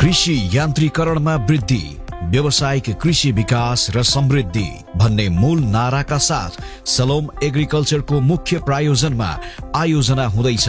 कृषि यान्त्रीकरणमा वृद्धि। व्यावसायिक कृषि विकास र समृद्धि भन्ने मूल नाराका साथ सलोम एग्रिकल्चरको मुख्य प्रायोजनमा आयोजना हुँदैछ।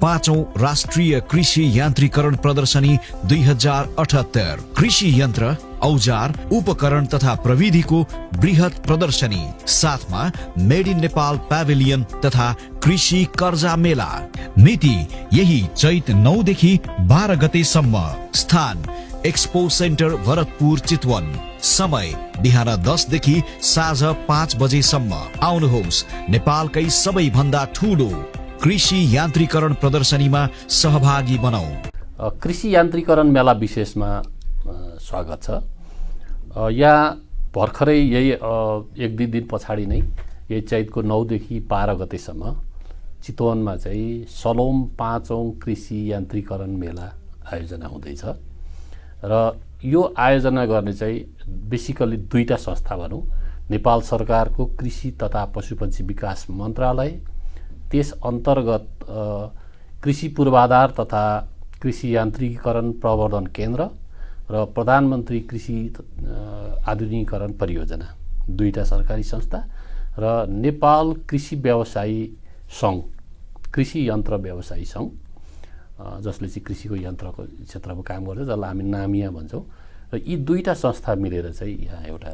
पाँचौं राष्ट्रिय कृषि यान्त्रीकरण प्रदर्शनी दुई हजार अठहत्तर। कृषि यन्त्र औजार उपकरण तथा प्रविधिको वृहत प्रदर्शनी। साथमा मेड इन नेपाल प्याभिलियन तथा कृषि कर्जा मेला। मिति यही चैत नौदेखि बाह्र गतेसम्म। स्थान एक्सपो सेन्टर भरतपुर चितवन समय बिहान दसदेखि साँझ पाँच बजेसम्म। आउनुहोस् नेपालकै सबैभन्दा ठुलो कृषि यान्त्रीकरण प्रदर्शनीमा सहभागी बनाऊ। कृषि यान्त्रीकरण मेला विशेषमा स्वागत छ। यहाँ भर्खरै यही एक दुई दिन पछाडि नै यही चैतको नौदेखि बाह्र गतेसम्म चितवनमा चाहिँ सलोम पाँचौँ कृषि यान्त्रीकरण मेला आयोजना हुँदैछ। र यो आयोजना गर्ने चाहिँ बेसिकल्ली दुईवटा संस्था भनौँ। नेपाल सरकारको कृषि तथा पशुपन्छी विकास मन्त्रालय त्यस अन्तर्गत कृषि पूर्वाधार तथा कृषि यान्त्रिकीकरण प्रवर्धन केन्द्र र प्रधानमन्त्री कृषि आधुनिकीकरण परियोजना दुईवटा सरकारी संस्था र नेपाल कृषि व्यवसायी सङ्घ कृषि यन्त्र व्यवसायी सङ्घ। जसले चाहिँ कृषिको यन्त्रको क्षेत्रमा काम गर्छ जसलाई हामी नामिया भन्छौँ। र यी दुईवटा संस्था मिलेर चाहिँ यहाँ एउटा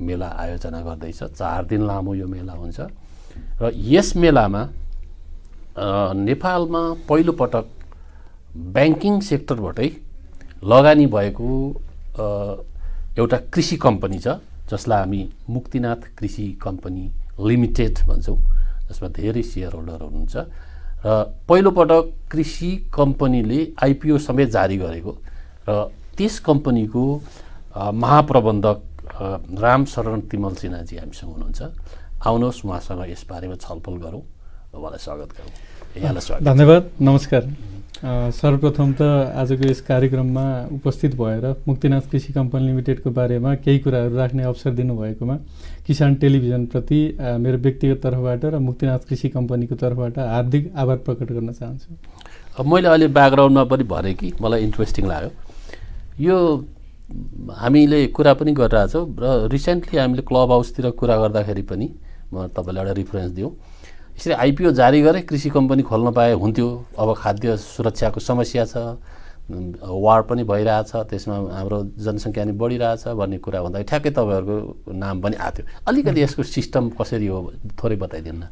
मेला आयोजना गर्दैछ। चार दिन लामो यो मेला हुन्छ। र यस मेलामा नेपालमा पहिलोपटक ब्याङ्किङ सेक्टरबाटै लगानी भएको एउटा कृषि कम्पनी छ जसलाई हामी मुक्तिनाथ कृषि कम्पनी लिमिटेड भन्छौँ जसमा धेरै सेयर होल्डर हुनुहुन्छ। र पहिलोपटक कृषि कम्पनीले आइपिओ समेत जारी गरेको र त्यस कम्पनीको महाप्रबन्धक राम शरण तिमल सिन्हाजी हामीसँग हुनुहुन्छ। आउनुहोस् उहाँसँग यसबारेमा छलफल गरौँ उहाँलाई स्वागत गरौँ। यहाँलाई स्वागत। धन्यवाद। नमस्कार। सर्वप्रथम त आजको यस कार्यक्रममा उपस्थित भएर मुक्तिनाथ कृषि कम्पनी लिमिटेडको बारेमा केही कुराहरू राख्ने अवसर दिनुभएकोमा किसान टेलिभिजनप्रति मेरो व्यक्तिगत तर्फबाट र मुक्तिनाथ कृषि कम्पनीको तर्फबाट हार्दिक आभार प्रकट गर्न चाहन्छु। अब मैले अहिले ब्याकग्राउन्डमा पनि भनेँ कि मलाई इन्ट्रेस्टिङ लाग्यो। यो हामीले कुरा पनि गरिरहेछौँ र रिसेन्टली हामीले क्लब हाउसतिर कुरा गर्दाखेरि पनि म तपाईँलाई एउटा रिफरेन्स दिउँ। यसरी आइपिओ जारी गरे कृषि कम्पनी खोल्न पाए हुन्थ्यो। अब खाद्य सुरक्षाको समस्या छ वार पनि भइरहेछ त्यसमा हाम्रो जनसङ्ख्या पनि बढिरहेछ भन्ने कुरा भन्दा ठ्याक्कै तपाईँहरूको नाम पनि आएको थियो। अलिकति यसको सिस्टम कसरी हो थोरै बताइदिनु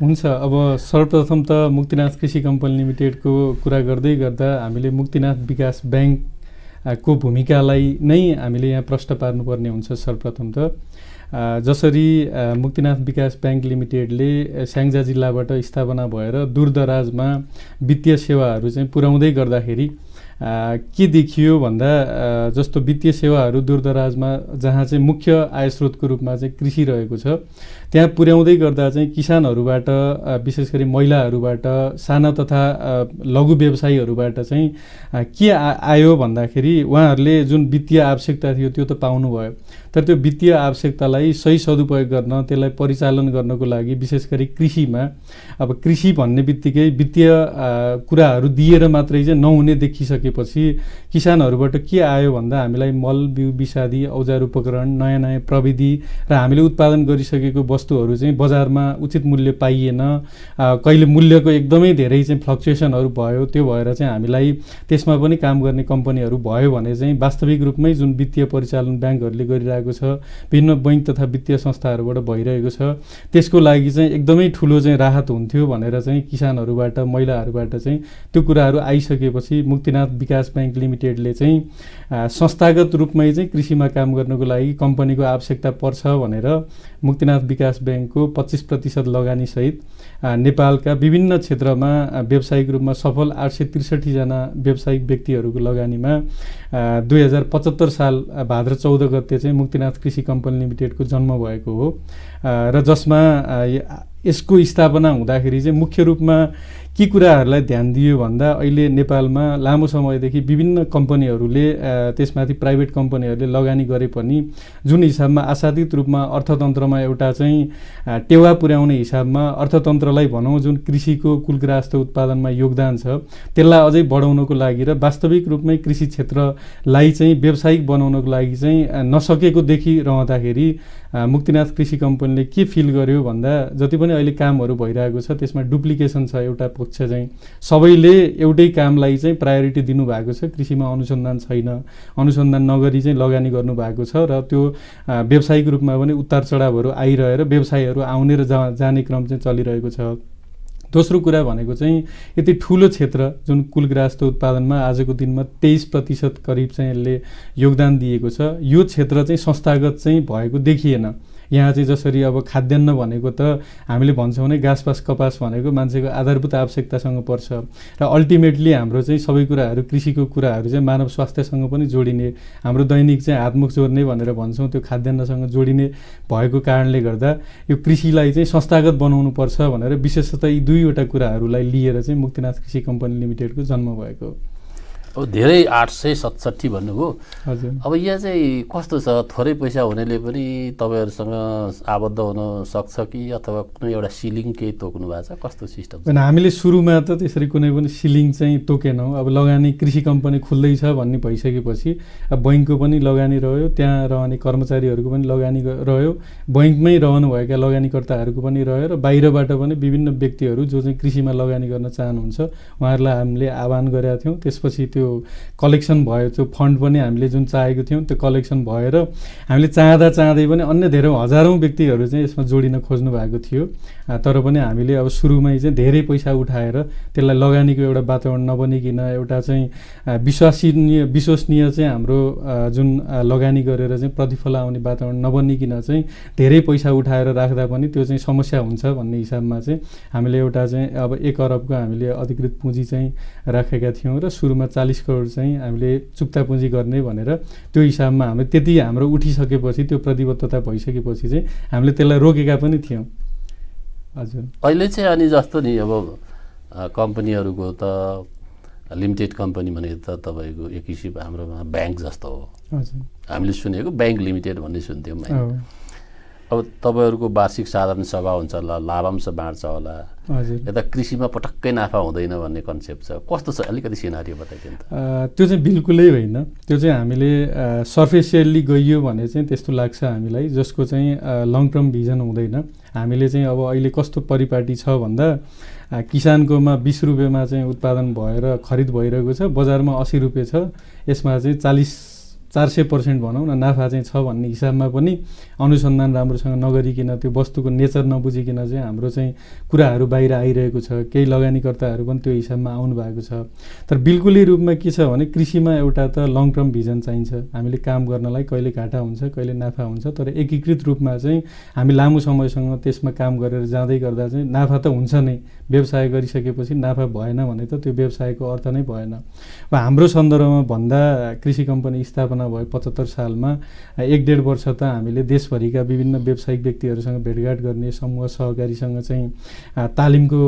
हुन्छ अब सर्वप्रथम त मुक्तिनाथ कृषि कम्पनी लिमिटेडको कुरा गर्दै गर्दा हामीले मुक्तिनाथ विकास ब्याङ्कको भूमिकालाई नै हामीले यहाँ प्रश्न पार्नुपर्ने हुन्छ सर्वप्रथम त। जसरी मुक्तिनाथ विकास ब्याङ्क लिमिटेडले स्याङ्जा जिल्लाबाट स्थापना भएर दूरदराजमा वित्तीय सेवाहरू चाहिँ पुर्याउँदै गर्दाखेरि के देखियो भन्दा जस्तो वित्तीय सेवाहरू दूरदराजमा जहाँ चाहिँ मुख्य आय स्रोतको रूपमा चाहिँ कृषि रहेको छ त्यहाँ पुर्याउँदै गर्दा चाहिँ किसानहरूबाट विशेष गरी महिलाहरूबाट साना तथा लघु व्यवसायीहरूबाट चाहिँ के आयो भन्दाखेरि उहाँहरूले जुन वित्तीय आवश्यकता थियो त्यो त पाउनुभयो। तर त्यो वित्तीय आवश्यकतालाई सही सदुपयोग गर्न त्यसलाई परिचालन गर्नको लागि विशेष गरी कृषिमा अब कृषि भन्ने बित्तिकै वित्तीय कुराहरू दिएर मात्रै चाहिँ नहुने देखिसकेपछि किसानहरूबाट के आयो भन्दा हामीलाई मल बिउ विषादी औजार उपकरण नयाँ नयाँ प्रविधि र हामीले उत्पादन गरिसकेको वस्तुहरू चाहिँ बजारमा उचित मूल्य पाइएन। कहिले मूल्यको एकदमै धेरै चाहिँ फ्लक्चुएसनहरू भयो त्यो भएर चाहिँ हामीलाई त्यसमा पनि काम गर्ने कम्पनीहरू भयो भने चाहिँ वास्तविक रूपमै जुन वित्तीय परिचालन ब्याङ्कहरूले गरिरहेको छ विभिन्न बैङ्क तथा वित्तीय संस्थाहरूबाट भइरहेको छ त्यसको लागि चाहिँ एकदमै ठुलो चाहिँ राहत हुन्थ्यो भनेर चाहिँ किसानहरूबाट महिलाहरूबाट चाहिँ त्यो कुराहरू आइसकेपछि मुक्तिनाथ विकास ब्याङ्क लिमिटेडले चाहिँ संस्थागत रूपमै चाहिँ कृषिमा काम गर्नको लागि कम्पनीको आवश्यकता पर्छ भनेर मुक्तिनाथ विकास ब्याङ्कको पच्चिस प्रतिशत लगानीसहित नेपालका विभिन्न क्षेत्रमा व्यावसायिक रूपमा सफल आठ सय त्रिसठीजना व्यावसायिक व्यक्तिहरूको लगानीमा दुई हजार पचहत्तर साल भाद्र चौध गते चाहिँ मुक्तिनाथ कृषि कम्पनी लिमिटेडको जन्म भएको हो। र जसमा यसको स्थापना हुँदाखेरि चाहिँ मुख्य रूपमा के कुराहरूलाई ध्यान दियो भन्दा अहिले नेपालमा लामो समयदेखि विभिन्न कम्पनीहरूले त्यसमाथि प्राइभेट कम्पनीहरूले लगानी गरे पनि जुन हिसाबमा आशातीत रूपमा अर्थतन्त्रमा एउटा चाहिँ टेवा पुर्याउने हिसाबमा अर्थतन्त्रलाई भनौँ जुन कृषिको कुलग्रास्त उत्पादनमा योगदान छ त्यसलाई अझै बढाउनको लागि र वास्तविक रूपमै कृषि क्षेत्रलाई चाहिँ व्यावसायिक बनाउनको लागि चाहिँ नसकेको देखिरहँदाखेरि मुक्तिनाथ कृषि कम्पनीले के फिल गर्यो भन्दा जति पनि अहिले कामहरू भइरहेको छ त्यसमा डुप्लिकेसन छ एउटा पक्ष चाहिँ। सबैले एउटै कामलाई चाहिँ प्रायोरिटी दिनुभएको छ कृषिमा अनुसन्धान छैन। अनुसन्धान नगरी चाहिँ लगानी गर्नुभएको छ र त्यो व्यावसायिक रूपमा पनि उतार चढावहरू आइरहेर व्यवसायहरू आउने र जा जाने क्रम चाहिँ चलिरहेको छ। दोस्रो कुरा भनेको चाहिँ यति ठुलो क्षेत्र जुन कुलग्रास्त उत्पादनमा आजको दिनमा तेइस प्रतिशत करिब चाहिँ यसले योगदान दिएको छ यो क्षेत्र चाहिँ संस्थागत चाहिँ भएको देखिएन। यहाँ चाहिँ जसरी अब खाद्यान्न भनेको त हामीले भन्छौँ भने घाँसपास कपास भनेको मान्छेको आधारभूत आवश्यकतासँग पर्छ। र अल्टिमेटली हाम्रो चाहिँ सबै कुराहरू कृषिको कुराहरू चाहिँ मानव स्वास्थ्यसँग पनि जोडिने हाम्रो दैनिक चाहिँ हातमुख जोड्ने भनेर भन्छौँ त्यो खाद्यान्नसँग जोडिने भएको कारणले गर्दा यो कृषिलाई चाहिँ संस्थागत बनाउनु पर्छ भनेर विशेषतः यी दुईवटा कुराहरूलाई लिएर चाहिँ मुक्तिनाथ कृषि कम्पनी लिमिटेडको जन्म भएको हो। अब धेरै आठ सय सतसट्ठी भन्नुभयो। हजुर। अब यहाँ चाहिँ कस्तो छ? थोरै पैसा हुनेले पनि तपाईँहरूसँग आबद्ध हुन सक्छ कि अथवा कुनै एउटा सिलिङ केही तोक्नु भएको छ? कस्तो सिस्टम हामीले सुरुमा त त्यसरी कुनै पनि सिलिङ चाहिँ तोकेनौँ। अब लगानी कृषि कम्पनी खुल्दैछ भन्ने भइसकेपछि अब बैङ्कको पनि लगानी रह्यो त्यहाँ रहने कर्मचारीहरूको पनि लगानी रह्यो। बैङ्कमै रहनुभएका लगानीकर्ताहरूको पनि रह्यो र बाहिरबाट पनि विभिन्न व्यक्तिहरू जो चाहिँ कृषिमा लगानी गर्न चाहनुहुन्छ उहाँहरूलाई हामीले आह्वान गरेका थियौँ। त्यसपछि त्यो त्यो कलेक्सन भयो त्यो फन्ड पनि हामीले जुन चाहेको थियौँ त्यो कलेक्सन भएर हामीले चाहँदा चाहँदै पनि अन्य धेरै हजारौँ व्यक्तिहरू चाहिँ यसमा जोडिन खोज्नु भएको थियो तर पनि हामीले अब सुरुमै चाहिँ धेरै पैसा उठाएर त्यसलाई लगानीको एउटा वातावरण नबनिकन एउटा चाहिँ विश्वासनीय विश्वसनीय चाहिँ हाम्रो जुन लगानी गरेर चाहिँ प्रतिफल आउने वातावरण नबनिकन चाहिँ धेरै पैसा उठाएर राख्दा पनि त्यो चाहिँ समस्या हुन्छ भन्ने हिसाबमा चाहिँ हामीले एउटा चाहिँ अब एक अरबको हामीले अधिकृत पुँजी चाहिँ राखेका थियौँ र सुरुमा चालिस चालिस करोड चाहिँ हामीले चुक्ता पुँजी गर्ने भनेर त्यो हिसाबमा हामीले त्यति हाम्रो उठिसकेपछि त्यो प्रतिबद्धता भइसकेपछि चाहिँ हामीले त्यसलाई रोकेका पनि थियौँ। हजुर। अहिले चाहिँ अनि जस्तो नि अब कम्पनीहरूको त लिमिटेड कम्पनी भनेको त तपाईँको एक किसिम हाम्रोमा ब्याङ्क जस्तो हो। हजुर। हामीले सुनेको ब्याङ्क लिमिटेड भन्ने सुन्थ्यौँ अब तपाईँहरूको वार्षिक साधारण सभा हुन्छ होला लाभांश बाँड्छ होला। यता कृषिमा पटक्कै नाफा हुँदैन भन्ने कन्सेप्ट छ। कस्तो छ? अलिकति सिनारी बताइदिनु त्यो चाहिँ बिल्कुलै होइन। त्यो चाहिँ हामीले सर्फेसियल्ली गइयो भने चाहिँ त्यस्तो लाग्छ हामीलाई जसको चाहिँ लङ टर्म भिजन हुँदैन। हामीले चाहिँ अब अहिले कस्तो परिपाटी छ भन्दा किसानकोमा बिस रुपियाँमा चाहिँ उत्पादन भएर खरिद भइरहेको छ बजारमा असी रुपियाँ छ। यसमा चाहिँ चालिस चार सय पर्सेन्ट भनौँ न नाफा चाहिँ छ भन्ने हिसाबमा पनि अनुसन्धान राम्रोसँग नगरिकन त्यो वस्तुको नेचर नबुझिकन चाहिँ हाम्रो चाहिँ कुराहरू बाहिर आइरहेको छ। केही लगानीकर्ताहरू पनि त्यो हिसाबमा आउनु भएको छ। तर बिल्कुलै रूपमा के छ भने कृषिमा एउटा त लङ टर्म भिजन चाहिन्छ। हामीले काम गर्नलाई कहिले घाटा हुन्छ कहिले नाफा हुन्छ तर एकीकृत रूपमा चाहिँ हामी लामो समयसँग त्यसमा काम गरेर जाँदै गर्दा चाहिँ नाफा त हुन्छ नै। व्यवसाय गरिसकेपछि नाफा भएन भने त त्यो व्यवसायको अर्थ नै भएन। अब हाम्रो सन्दर्भमा भन्दा कृषि कम्पनी स्थापना भयो पचहत्तर सालमा एक डेढ वर्ष त हामीले देशभरिका विभिन्न व्यावसायिक व्यक्तिहरूसँग भेटघाट गर्ने समूह सहकारीसँग चाहिँ तालिमको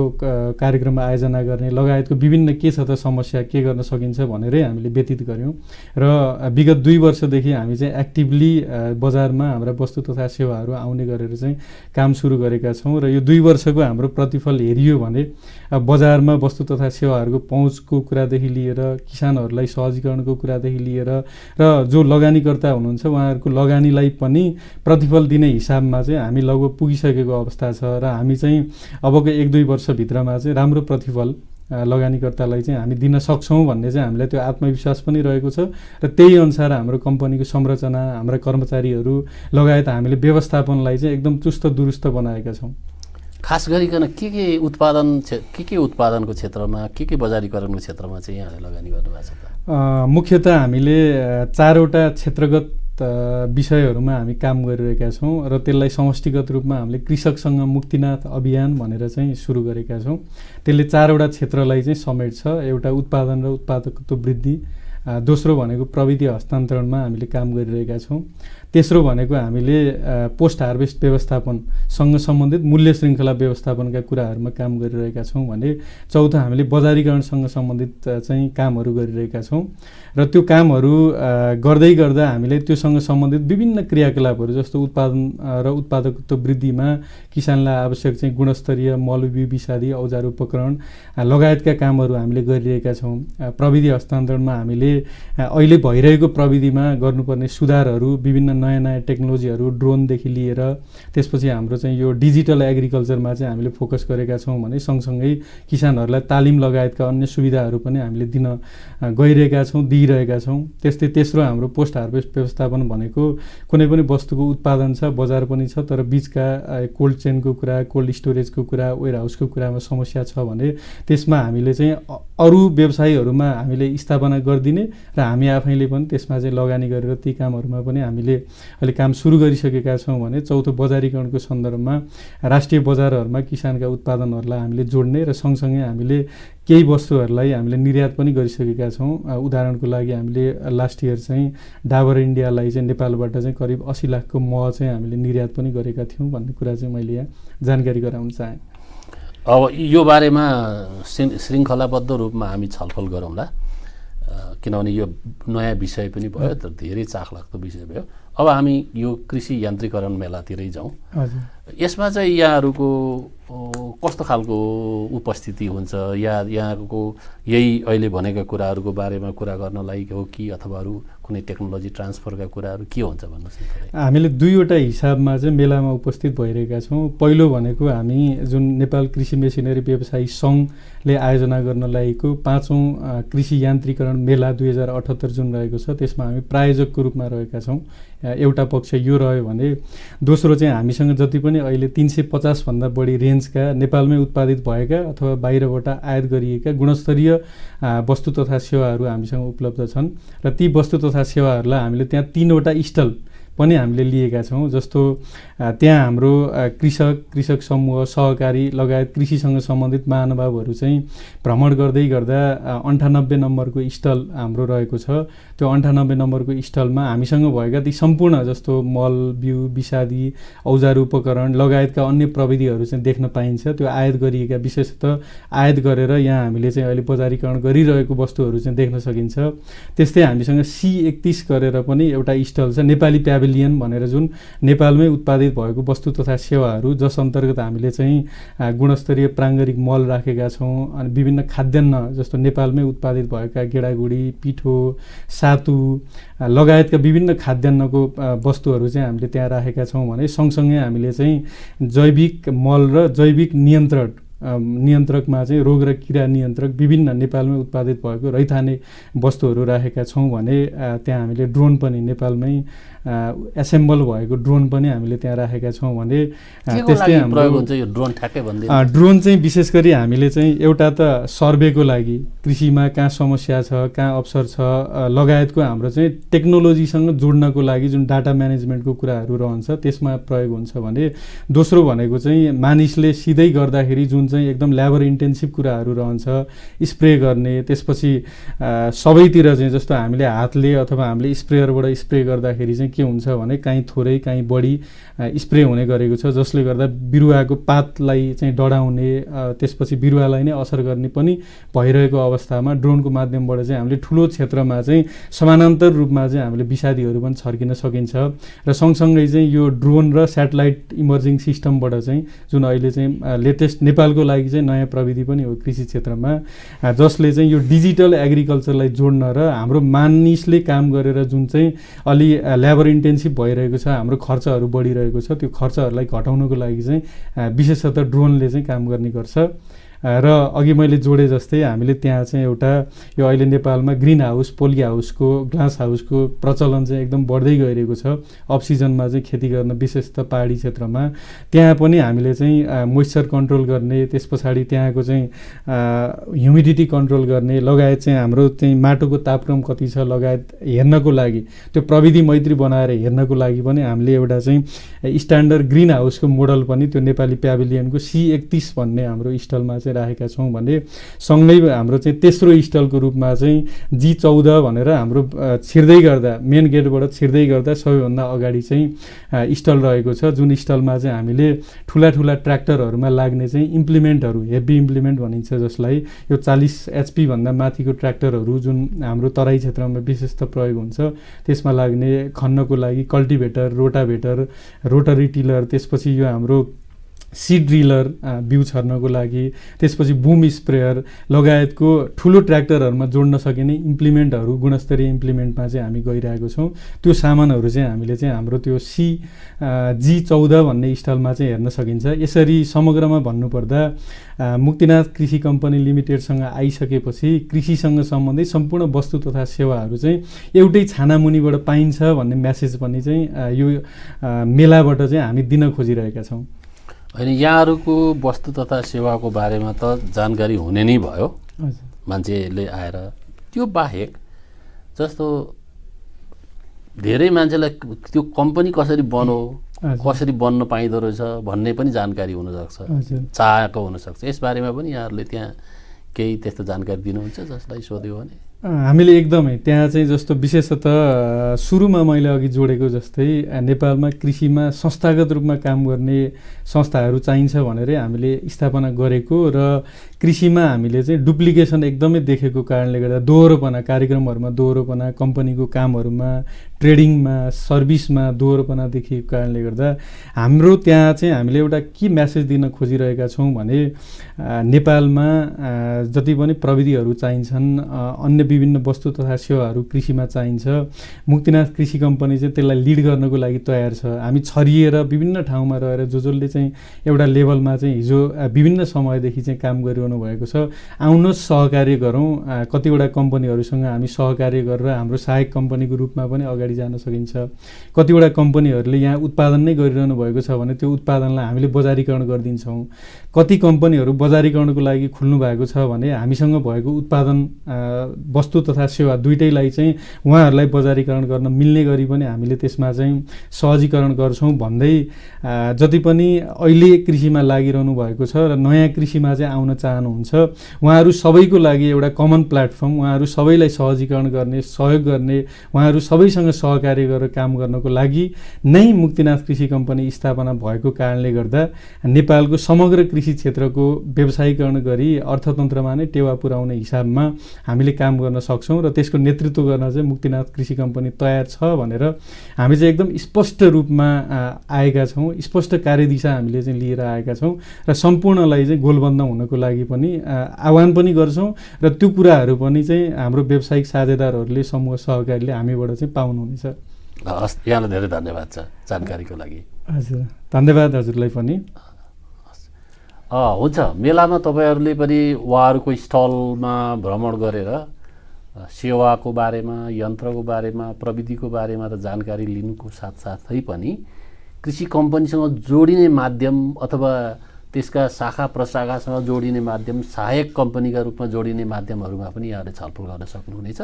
कार्यक्रम आयोजना गर्ने लगायतको विभिन्न के छ त समस्या के गर्न सकिन्छ भनेरै हामीले व्यतीत गऱ्यौँ। र विगत दुई वर्षदेखि हामी चाहिँ एक्टिभली बजारमा हाम्रा वस्तु तथा सेवाहरू आउने गरेर चाहिँ काम सुरु गरेका छौँ। र यो दुई वर्षको हाम्रो प्रतिफल हेरियो भने भने बजारमा वस्तु तथा सेवाहरूको पहुँचको कुरादेखि लिएर किसानहरूलाई सहजीकरणको कुरादेखि लिएर र जो लगानीकर्ता हुनुहुन्छ उहाँहरूको लगानीलाई पनि प्रतिफल दिने हिसाबमा चाहिँ हामी लगभग पुगिसकेको अवस्था छ र हामी चाहिँ अबको एक दुई वर्षभित्रमा चाहिँ राम्रो प्रतिफल लगानीकर्तालाई चाहिँ हामी दिन सक्छौँ भन्ने चाहिँ हामीलाई त्यो आत्मविश्वास पनि रहेको छ र त्यही अनुसार हाम्रो कम्पनीको संरचना हाम्रा कर्मचारीहरू लगायत हामीले व्यवस्थापनलाई चाहिँ एकदम चुस्त दुरुस्त बनाएका छौँ। खास गरिकन के के उत्पादन के के उत्पादनको क्षेत्रमा के के बजारीकरणको क्षेत्रमा चाहिँ यहाँले लगानी गर्नुभएको छ मुख्यतः हामीले चारवटा क्षेत्रगत विषयहरूमा हामी काम गरिरहेका छौँ र त्यसलाई समष्टिगत रूपमा हामीले कृषकसँग मुक्तिनाथ अभियान भनेर चाहिँ सुरु गरेका छौँ। त्यसले चारवटा क्षेत्रलाई चाहिँ समेट्छ। एउटा उत्पादन र उत्पादकत्व वृद्धि दोस्रो भनेको प्रविधि हस्तान्तरणमा हामीले काम गरिरहेका छौँ। तेस्रो भनेको हामीले पोस्ट हार्भेस्ट व्यवस्थापनसँग सम्बन्धित मूल्य श्रृङ्खला व्यवस्थापनका कुराहरूमा काम गरिरहेका छौँ भने चौथो हामीले बजारीकरणसँग सम्बन्धित चाहिँ कामहरू गरिरहेका छौँ। र त्यो कामहरू गर्दै गर्दा हामीले त्योसँग सम्बन्धित विभिन्न क्रियाकलापहरू जस्तो उत्पादन र उत्पादकत्व वृद्धिमा किसानलाई आवश्यक चाहिँ गुणस्तरीय मल विषादी औजार उपकरण लगायतका कामहरू हामीले गरिरहेका छौँ। प्रविधि हस्तान्तरणमा हामीले अहिले भइरहेको प्रविधिमा गर्नुपर्ने सुधारहरू विभिन्न नयाँ नयाँ टेक्नोलोजीहरू ड्रोनदेखि लिएर त्यसपछि हाम्रो चाहिँ यो डिजिटल एग्रिकल्चरमा चाहिँ हामीले फोकस गरेका छौँ भने सँगसँगै किसानहरूलाई तालिम लगायतका अन्य सुविधाहरू पनि हामीले दिन गइरहेका छौँ दिइरहेका छौँ। त्यस्तै तेस्रो हाम्रो पोस्ट हार्भेस्ट व्यवस्थापन भनेको कुनै पनि वस्तुको उत्पादन छ बजार पनि छ तर बिचका कोल्ड चेनको कुरा कोल्ड स्टोरेजको कुरा वेयर हाउसको कुरामा समस्या छ भने त्यसमा हामीले चाहिँ अरू व्यवसायीहरूमा हामीले स्थापना गरिदिने र हामी आफैले पनि त्यसमा चाहिँ लगानी गरेर ती कामहरूमा पनि हामीले अहिले काम सुरु गरिसकेका छौँ भने चौथो बजारीकरणको सन्दर्भमा राष्ट्रिय बजारहरूमा किसानका उत्पादनहरूलाई हामीले जोड्ने र सँगसँगै हामीले केही वस्तुहरूलाई हामीले निर्यात पनि गरिसकेका छौँ। उदाहरणको लागि हामीले लास्ट इयर चाहिँ डाबर इन्डियालाई चाहिँ नेपालबाट चाहिँ करिब असी लाखको मह चाहिँ हामीले निर्यात पनि गरेका थियौँ भन्ने कुरा चाहिँ मैले यहाँ जानकारी गराउन चाहेँ। अब यो बारेमा श्रृङ्खलाबद्ध रूपमा हामी छलफल गरौँला। किनभने यो नयाँ विषय पनि भयो तर धेरै चाखलाग्दो विषय भयो। अब हामी यो कृषि यान्त्रिकरण मेलातिरै जाउँ। यसमा चाहिँ यहाँहरूको कस्तो खालको उपस्थिति हुन्छ? या यहाँको यही अहिले भनेका कुराहरूको बारेमा कुरा गर्नलाई हो कि अथवा अरू कुनै टेक्नोलोजी ट्रान्सफरका कुराहरू के हुन्छ भन्नुहोस् हामीले दुईवटा हिसाबमा चाहिँ मेलामा उपस्थित भइरहेका छौँ। पहिलो भनेको हामी जुन नेपाल कृषि मेसिनरी व्यवसायी सङ्घले आयोजना गर्न लागेको पाँचौँ कृषि यान्त्रिकरण मेला दुई हजार अठहत्तर जुन रहेको छ त्यसमा हामी प्रायोजकको रूपमा रहेका छौँ। एउटा पक्ष यो रह्यो भने दोस्रो चाहिँ हामीसँग जति पनि अहिले तिन सय पचासभन्दा बढी रेन्जका नेपालमै उत्पादित भएका अथवा बाहिरबाट आयात गरिएका गुणस्तरीय वस्तु तथा सेवाहरू हामीसँग उपलब्ध छन्। र ती वस्तु तथा सेवाहरूलाई हामीले त्यहाँ तिनवटा स्टल पनि हामीले लिएका छौँ। जस्तो त्यहाँ हाम्रो कृषक कृषक समूह सहकारी लगायत कृषिसँग सम्बन्धित महानुभावहरू चाहिँ भ्रमण गर्दै गर्दा अन्ठानब्बे नम्बरको स्टल हाम्रो रहेको छ। त्यो अन्ठानब्बे नम्बरको स्टलमा हामीसँग भएका ती सम्पूर्ण जस्तो मल बिउ विषादी औजार उपकरण लगायतका अन्य प्रविधिहरू चाहिँ देख्न पाइन्छ। त्यो आयात गरिएका विशेषतः आयात गरेर यहाँ हामीले चाहिँ अहिले बजारीकरण गरिरहेको वस्तुहरू चाहिँ देख्न सकिन्छ। त्यस्तै हामीसँग सी एकतिस गरेर पनि एउटा स्टल छ। नेपाली प्याभिलियन भनेर जुन नेपालमै उत्पादित भएको वस्तु तथा सेवाहरू जस अन्तर्गत हामीले चाहिँ गुणस्तरीय प्राङ्गरिक मल राखेका छौँ अनि विभिन्न खाद्यान्न जस्तो नेपालमै उत्पादित भएका गेडागुडी पिठो सातु लगायतका विभिन्न खाद्यान्नको वस्तुहरू चाहिँ हामीले त्यहाँ राखेका छौँ भने सँगसँगै हामीले चाहिँ जैविक मल र जैविक नियन्त्रण नियन्त्रकमा चाहिँ रोग र किरा नियन्त्रक विभिन्न नेपालमै उत्पादित भएको रैथाने वस्तुहरू राखेका छौँ भने त्यहाँ हामीले ड्रोन पनि नेपालमै एसेम्बल भएको ड्रोन पनि हामीले त्यहाँ राखेका छौँ भने त्यस्तै हाम्रो ड्रोन चाहिँ विशेष गरी हामीले चाहिँ एउटा त सर्वेको लागि कृषिमा कहाँ समस्या छ कहाँ अवसर छ लगायतको हाम्रो चाहिँ टेक्नोलोजीसँग जोड्नको लागि जुन डाटा म्यानेजमेन्टको कुराहरू रहन्छ त्यसमा प्रयोग हुन्छ भने दोस्रो भनेको चाहिँ मानिसले सिधै गर्दाखेरि जुन चाहिँ एकदम ल्याबर इन्टेन्सिभ कुराहरू रहन्छ स्प्रे गर्ने त्यसपछि सबैतिर चाहिँ जस्तो हामीले हातले अथवा हामीले स्प्रेयरबाट स्प्रे गर्दाखेरि चाहिँ के हुन्छ भने काहीँ थोरै काहीँ बढी स्प्रे हुने गरेको छ जसले गर्दा बिरुवाको पातलाई चाहिँ डढाउने त्यसपछि बिरुवालाई नै असर गर्ने पनि भइरहेको अवस्थामा ड्रोनको माध्यमबाट चाहिँ हामीले ठुलो क्षेत्रमा चाहिँ समानान्तर रूपमा चाहिँ हामीले विषादीहरू पनि छर्किन सकिन्छ। र सँगसँगै चाहिँ यो ड्रोन र सेटेलाइट इमर्जिङ सिस्टमबाट चाहिँ जुन अहिले चाहिँ लेटेस्ट नेपालको लागि चाहिँ नयाँ प्रविधि पनि हो कृषि क्षेत्रमा जसले चाहिँ यो डिजिटल एग्रिकल्चरलाई जोड्न र हाम्रो मानिसले काम गरेर जुन चाहिँ अलि लेबर इन्टेन्सिभ भइरहेको छ हाम्रो खर्चहरू बढिरहेको छ त्यो खर्चहरूलाई घटाउनको लागि चाहिँ विशेषतः ड्रोनले चाहिँ काम गर्ने गर्छ। र अघि मैले जोडे जस्तै हामीले त्यहाँ चाहिँ एउटा यो अहिले नेपालमा ग्रिन हाउस पोली हाउसको ग्लास हाउसको प्रचलन चाहिँ एकदम बढ्दै गइरहेको छ। अफ सिजनमा चाहिँ खेती गर्न विशेष त पहाडी क्षेत्रमा। त्यहाँ पनि हामीले चाहिँ मोइस्चर कन्ट्रोल गर्ने त्यस पछाडि त्यहाँको चाहिँ ह्युमिडिटी कन्ट्रोल गर्ने लगायत चाहिँ हाम्रो चाहिँ माटोको तापक्रम कति छ लगायत हेर्नको लागि त्यो प्रविधि मैत्री बनाएर हेर्नको लागि पनि हामीले एउटा चाहिँ स्ट्यान्डर्ड ग्रिन हाउसको मोडल पनि त्यो नेपाली प्याभिलियनको सी एकतिस भन्ने हाम्रो स्टलमा चाहिँ चाहिँ राखेका छौँ भने सँगै हाम्रो चाहिँ तेस्रो स्टलको रूपमा चाहिँ जी चौध भनेर हाम्रो छिर्दै गर्दा मेन गेटबाट छिर्दै गर्दा सबैभन्दा अगाडि चाहिँ स्टल रहेको छ जुन स्टलमा चाहिँ हामीले ठुला ठुला ट्र्याक्टरहरूमा लाग्ने चाहिँ इम्प्लिमेन्टहरू हेभी इम्प्लिमेन्ट भनिन्छ जसलाई यो चालिस एचपीभन्दा माथिको ट्र्याक्टरहरू जुन हाम्रो तराई क्षेत्रमा विशेष त प्रयोग हुन्छ त्यसमा लाग्ने खन्नको लागि कल्टिभेटर रोटाभेटर रोटरी टिलर त्यसपछि यो हाम्रो सिड ड्रिलर बिउ छर्नको लागि त्यसपछि बुम स्प्रेयर लगायतको ठुलो ट्र्याक्टरहरूमा जोड्न सकिने इम्प्लिमेन्टहरू गुणस्तरीय इम्प्लिमेन्टमा चाहिँ हामी गइरहेको छौँ। त्यो सामानहरू चाहिँ हामीले चाहिँ हाम्रो त्यो सी जी चौध भन्ने स्टलमा चाहिँ हेर्न सकिन्छ। यसरी समग्रमा भन्नुपर्दा मुक्तिनाथ कृषि कम्पनी लिमिटेडसँग आइसकेपछि कृषिसँग सम्बन्धित सम्पूर्ण वस्तु तथा सेवाहरू चाहिँ एउटै छानामुनिबाट पाइन्छ भन्ने म्यासेज पनि चाहिँ यो मेलाबाट चाहिँ हामी दिन खोजिरहेका छौँ। होइन यहाँहरूको वस्तु तथा सेवाको बारेमा त जानकारी हुने नै भयो। मान्छेले आएर त्यो बाहेक जस्तो धेरै मान्छेलाई त्यो कम्पनी कसरी बनो। कसरी बन्न पाइँदो रहेछ भन्ने पनि जानकारी हुनसक्छ। चाहेको हुनसक्छ। यस बारेमा पनि यहाँहरूले त्यहाँ केही त्यस्तो जानकारी दिनुहुन्छ जसलाई सोध्यो भने? हामीले एकदमै त्यहाँ चाहिँ जस्तो विशेषतः सुरुमा मैले अघि जोडेको जस्तै नेपालमा कृषिमा संस्थागत रूपमा काम गर्ने संस्थाहरू चाहिन्छ भनेरै हामीले स्थापना गरेको र कृषिमा हामीले चाहिँ डुप्लिकेसन एकदमै देखेको कारणले गर्दा दोहोरोपना कार्यक्रमहरूमा दोहोरोपना कम्पनीको कामहरूमा ट्रेडिङमा सर्भिसमा दोहोरोपना देखिएको कारणले गर्दा हाम्रो त्यहाँ चाहिँ हामीले एउटा के म्यासेज दिन खोजिरहेका छौँ भने नेपालमा जति पनि प्रविधिहरू चाहिन्छन् अन्य विभिन्न वस्तु तथा सेवाहरू कृषिमा चाहिन्छ। मुक्तिनाथ कृषि कम्पनी चाहिँ त्यसलाई लिड गर्नको लागि तयार छ। हामी छरिएर विभिन्न ठाउँमा रहेर जो जसले चाहिँ एउटा लेभलमा चाहिँ हिजो विभिन्न समयदेखि चाहिँ काम गरिरहनु भएको छ आउनुहोस् सहकार्य गरौँ। कतिवटा कम्पनीहरूसँग हामी सहकार्य गरेर हाम्रो सहायक कम्पनीको रूपमा पनि अगाडि जान सकिन्छ। कतिवटा कम्पनीहरूले यहाँ उत्पादन नै गरिरहनु भएको छ भने त्यो उत्पादनलाई हामीले बजारीकरण गरिदिन्छौँ। कति कम्पनीहरू बजारीकरणको लागि खुल्नु भएको छ भने हामीसँग भएको उत्पादन वस्तु तथा सेवा दुइटैलाई चाहिँ उहाँहरूलाई बजारीकरण गर्न मिल्ने गरी पनि हामीले त्यसमा चाहिँ सहजीकरण गर्छौँ भन्दै जति पनि अहिले कृषिमा लागिरहनु भएको छ र नयाँ कृषिमा चाहिँ आउन चाहनुहुन्छ उहाँहरू सबैको लागि एउटा कमन प्लेटफर्म उहाँहरू सबैलाई सहजीकरण गर्ने सहयोग गर्ने उहाँहरू सबैसँग सहकार्य गरेर काम गर्नको लागि नै मुक्तिनाथ कृषि कम्पनी स्थापना भएको कारणले गर्दा नेपालको समग्र कृषि क्षेत्रको व्यवसायीकरण गरी अर्थतन्त्रमा नै टेवा पुर्याउने हिसाबमा हामीले काम गर्न सक्छौँ र त्यसको नेतृत्व गर्न चाहिँ मुक्तिनाथ कृषि कम्पनी तयार छ भनेर हामी चाहिँ एकदम स्पष्ट रूपमा आएका छौँ। स्पष्ट कार्यदिशा हामीले चाहिँ लिएर आएका छौँ र सम्पूर्णलाई चाहिँ गोलबन्द हुनको लागि पनि आह्वान पनि गर्छौँ र त्यो कुराहरू पनि चाहिँ हाम्रो व्यावसायिक साझेदारहरूले समूह सहकारीले हामीबाट चाहिँ पाउनुहुनेछ हस् यहाँलाई धेरै धन्यवाद छ जानकारीको लागि। हजुर धन्यवाद हजुरलाई पनि। अ, हुन्छ मेलामा तपाईँहरूले पनि उहाँहरूको स्टलमा भ्रमण गरेर सेवाको बारेमा यन्त्रको बारेमा प्रविधिको बारेमा त जानकारी लिनुको साथसाथै पनि कृषि कम्पनीसँग जोडिने माध्यम अथवा त्यसका शाखा प्रशाखासँग जोडिने माध्यम सहायक कम्पनीका रूपमा जोडिने माध्यमहरूमा पनि यहाँले छलफल गर्न सक्नुहुनेछ।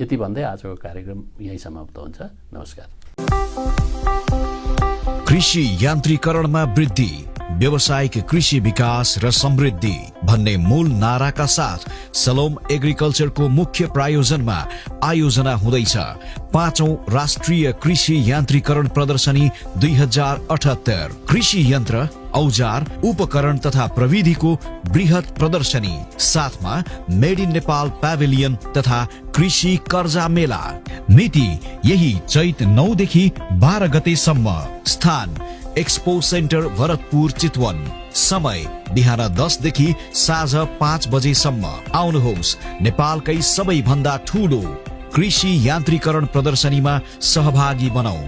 यति भन्दै आजको कार्यक्रम यहीँ समाप्त हुन्छ। नमस्कार। कृषि यान्त्रिकरणमा वृद्धि व्यावसायिक कृषि विकास र समृद्धि भन्ने मूल नाराका साथ सलोम एग्रिकल्चरको मुख्य प्रायोजनमा आयोजना हुँदैछ। पाँचौं राष्ट्रिय कृषि यान्त्रिकरण प्रदर्शनी दुई हजार अठहत्तर। कृषि यन्त्र औजार उपकरण तथा प्रविधिको बृहत प्रदर्शनी। साथमा मेड इन नेपाल प्याभिलियन तथा कृषि कर्जा मेला। मिति यही चैत नौदेखि बाह्र गतेसम्म। स्थान एक्सपो सेन्टर भरतपुर चितवन। समय बिहान दसदेखि साँझ पाँच बजेसम्म। आउनुहोस् नेपालकै सबैभन्दा ठुलो कृषि यान्त्रिकरण प्रदर्शनीमा सहभागी बनाऊ।